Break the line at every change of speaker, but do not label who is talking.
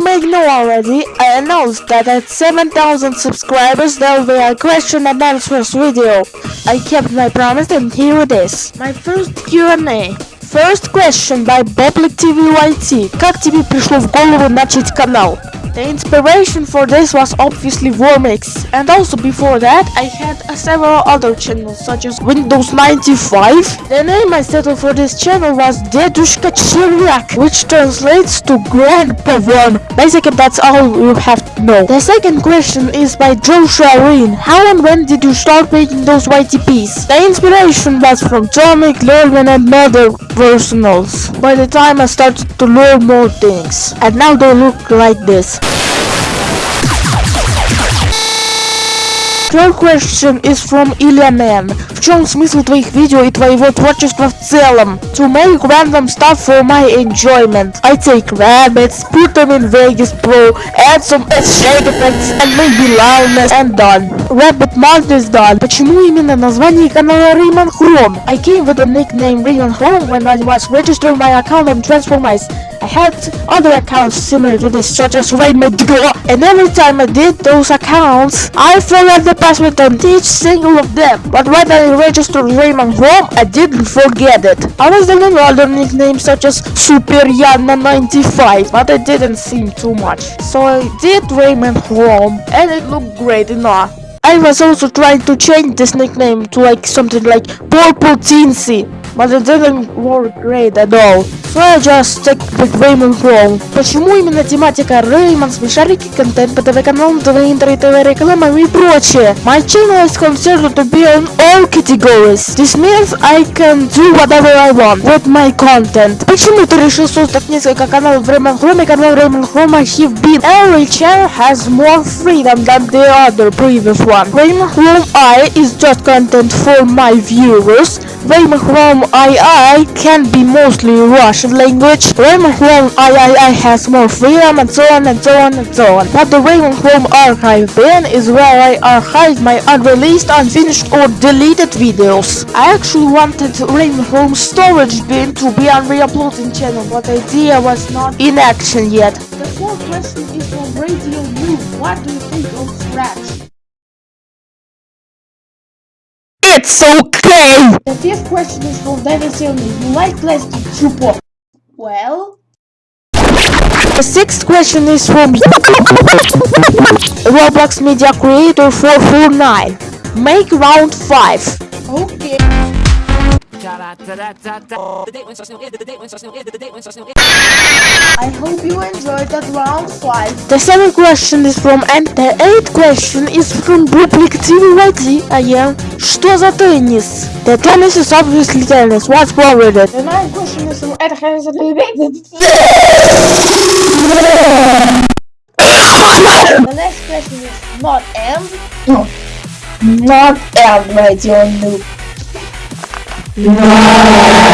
know already, I announced that at 7000 subscribers there will be a question and answers video. I kept my promise and here it is. My first Q&A. First question by Public TV YT. Как тебе пришло в голову начать канал? The inspiration for this was obviously Warmix, and also before that I had uh, several other channels such as Windows 95. The name I settled for this channel was Dedushka Chiryak, which translates to Grandpa One. Basically that's all you have to know. The second question is by Joshua Reen. How and when did you start making those YTPs? The inspiration was from Tomic, Lerman and other personals. By the time I started to learn more things. And now they look like this. Third question is from Илья Man. В чем смысл твоих видео и твоего творчества в целом? To make random stuff for my enjoyment. I take rabbits, put them in Vegas Pro, add some shake effects and maybe loudness and done. Rabbit Mod is done. Почему именно название канала Rayman Chrome? I came with the nickname Rayman Chrome when I was registering my account on Transformice. I had other accounts similar to this such as Raymond and every time I did those accounts, I forgot the password on each single of them. But when I registered Raymond Home, I didn't forget it. I was doing other nicknames such as Super Yana 95 but it didn't seem too much. So I did Raymond Home and it looked great enough. I was also trying to change this nickname to like something like Purple Teensy, but it didn't work great at all. So I just stick with Raymond Chrome. Почему именно тематика Реймон, смешарики, контент по ТВ-каналам, ТВ-интер, ТВ-рекламам и прочее? My channel is considered to be on all categories. This means I can do whatever I want with my content. Почему ты решил создать несколько каналов в Raymond Chrome и канал Raymond Chrome I have been? Every channel has more freedom than the other previous one. Raymond Chrome I is just content for my viewers. Raymond Chrome II can be mostly Russian language. Raymond Chrome III has more freedom and so on and so on and so on. But the Raymond Chrome archive bin is where I archive my unreleased, unfinished or deleted videos. I actually wanted Raymond Chrome storage bin to be on re-uploading channel, but idea was not in action yet. The fourth question is from Radio Blue. What do you It's okay! The fifth question is from Dennis Young. You like plastic chupo? Well... The sixth question is from Roblox Media Creator 449. Make round 5. Okay. I hope you enjoyed that round 5. The seventh question is from and the eighth question is from Public TV again. Что за теннис? The tennis is obviously tennis. What's wrong with it? The ninth question is from Ed Hansen. The next question is not and. No. Not and radio noob. No.